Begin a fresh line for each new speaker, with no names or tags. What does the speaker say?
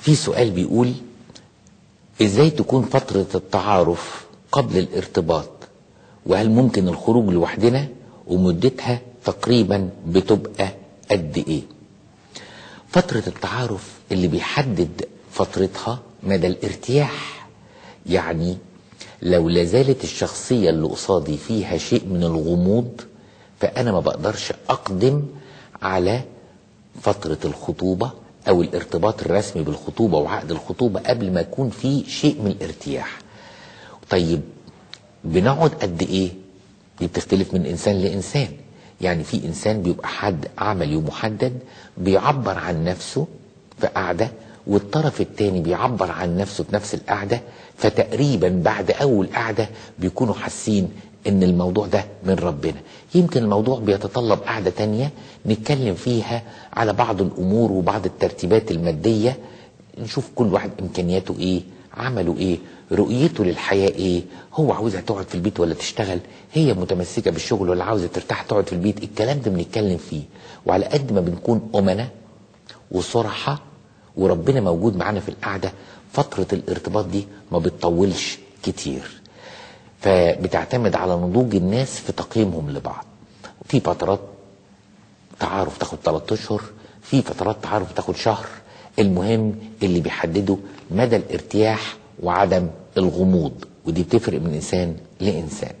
في سؤال بيقول إزاي تكون فترة التعارف قبل الارتباط؟ وهل ممكن الخروج لوحدنا ومدتها تقريبا بتبقى قد إيه؟ فترة التعارف اللي بيحدد فترتها مدى الارتياح يعني لو لازالت الشخصية اللي قصادي فيها شيء من الغموض فأنا ما بقدرش أقدم على فترة الخطوبة أو الارتباط الرسمي بالخطوبة وعقد الخطوبة قبل ما يكون في شيء من الارتياح. طيب بنقعد قد إيه؟ دي بتختلف من إنسان لإنسان. يعني في إنسان بيبقى حد عملي ومحدد بيعبر عن نفسه في قعدة والطرف التاني بيعبر عن نفسه في نفس القعدة فتقريبا بعد أول قعدة بيكونوا حاسين إن الموضوع ده من ربنا. يمكن الموضوع بيتطلب قعدة تانية نتكلم فيها على بعض الأمور وبعض الترتيبات المادية نشوف كل واحد إمكانياته إيه عمله إيه رؤيته للحياة إيه هو عاوزها تقعد في البيت ولا تشتغل هي متمسكة بالشغل ولا عاوزة ترتاح تقعد في البيت الكلام ده بنتكلم فيه. وعلى قد ما بنكون أمنا وصرحة وربنا موجود معانا في القعدة فترة الارتباط دي ما بتطولش كتير. فبتعتمد على نضوج الناس في تقييمهم لبعض. في فترات تعارف تاخد 3 أشهر في فترات تعارف تاخد شهر. المهم اللي بيحدده مدى الارتياح وعدم الغموض ودي بتفرق من إنسان لإنسان.